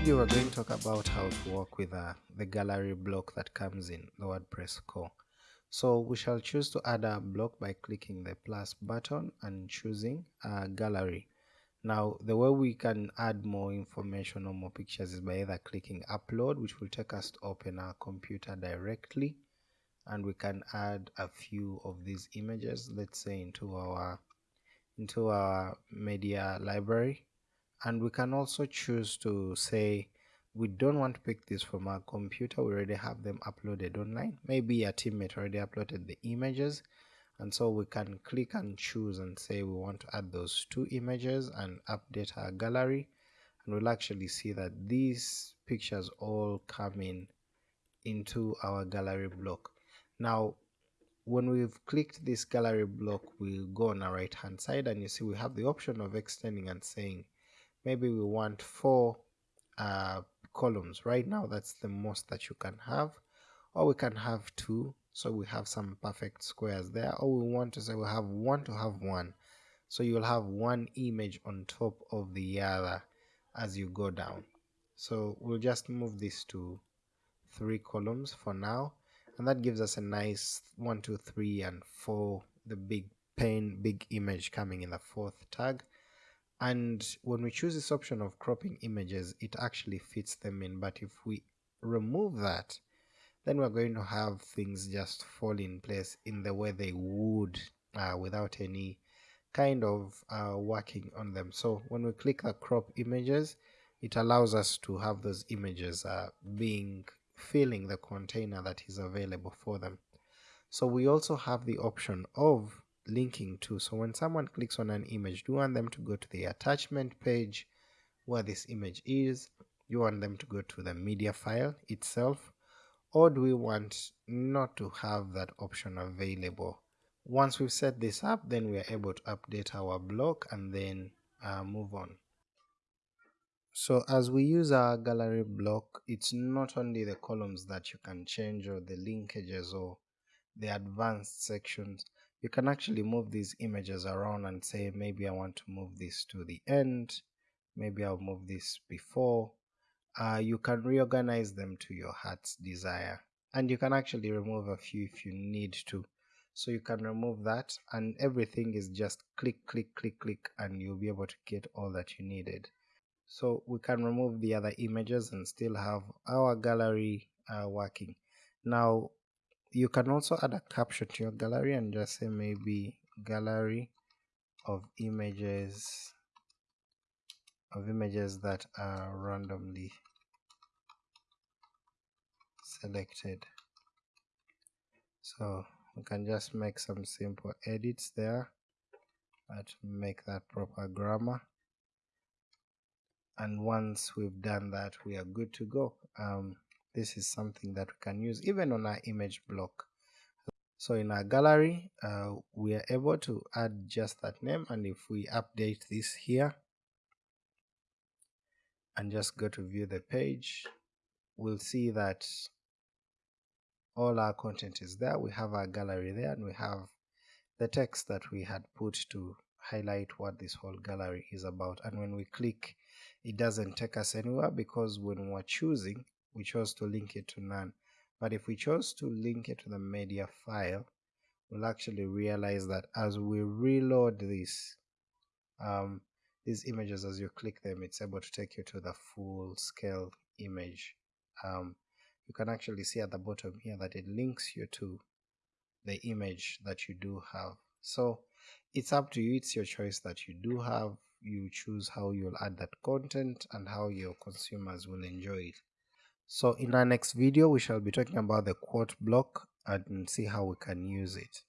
video we're going to talk about how to work with uh, the gallery block that comes in the WordPress core. So we shall choose to add a block by clicking the plus button and choosing gallery. Now the way we can add more information or more pictures is by either clicking upload which will take us to open our computer directly and we can add a few of these images let's say into our into our media library and we can also choose to say we don't want to pick this from our computer. We already have them uploaded online. Maybe a teammate already uploaded the images. And so we can click and choose and say we want to add those two images and update our gallery. And we'll actually see that these pictures all come in into our gallery block. Now when we've clicked this gallery block we'll go on our right hand side and you see we have the option of extending and saying maybe we want four uh, columns. Right now that's the most that you can have. Or we can have two so we have some perfect squares there. Or we want to say we have one to have one. So you'll have one image on top of the other as you go down. So we'll just move this to three columns for now. And that gives us a nice one two three and four the big pane big image coming in the fourth tag and when we choose this option of cropping images it actually fits them in. But if we remove that then we're going to have things just fall in place in the way they would uh, without any kind of uh, working on them. So when we click the crop images it allows us to have those images uh, being filling the container that is available for them. So we also have the option of linking to. So when someone clicks on an image, do you want them to go to the attachment page where this image is? You want them to go to the media file itself? Or do we want not to have that option available? Once we've set this up, then we are able to update our block and then uh, move on. So as we use our gallery block, it's not only the columns that you can change or the linkages or the advanced sections, you can actually move these images around and say maybe I want to move this to the end. Maybe I'll move this before. Uh, you can reorganize them to your heart's desire. And you can actually remove a few if you need to. So you can remove that and everything is just click click click click and you'll be able to get all that you needed. So we can remove the other images and still have our gallery uh, working. Now you can also add a caption to your gallery and just say maybe gallery of images of images that are randomly selected. So we can just make some simple edits there but make that proper grammar. And once we've done that we are good to go. Um, this is something that we can use even on our image block. So in our gallery uh, we are able to add just that name and if we update this here and just go to view the page we'll see that all our content is there. We have our gallery there and we have the text that we had put to highlight what this whole gallery is about. And when we click it doesn't take us anywhere because when we're choosing we chose to link it to none. But if we chose to link it to the media file we'll actually realize that as we reload this um, these images as you click them it's able to take you to the full scale image. Um, you can actually see at the bottom here that it links you to the image that you do have. So it's up to you. It's your choice that you do have. You choose how you'll add that content and how your consumers will enjoy it so in our next video, we shall be talking about the quote block and see how we can use it.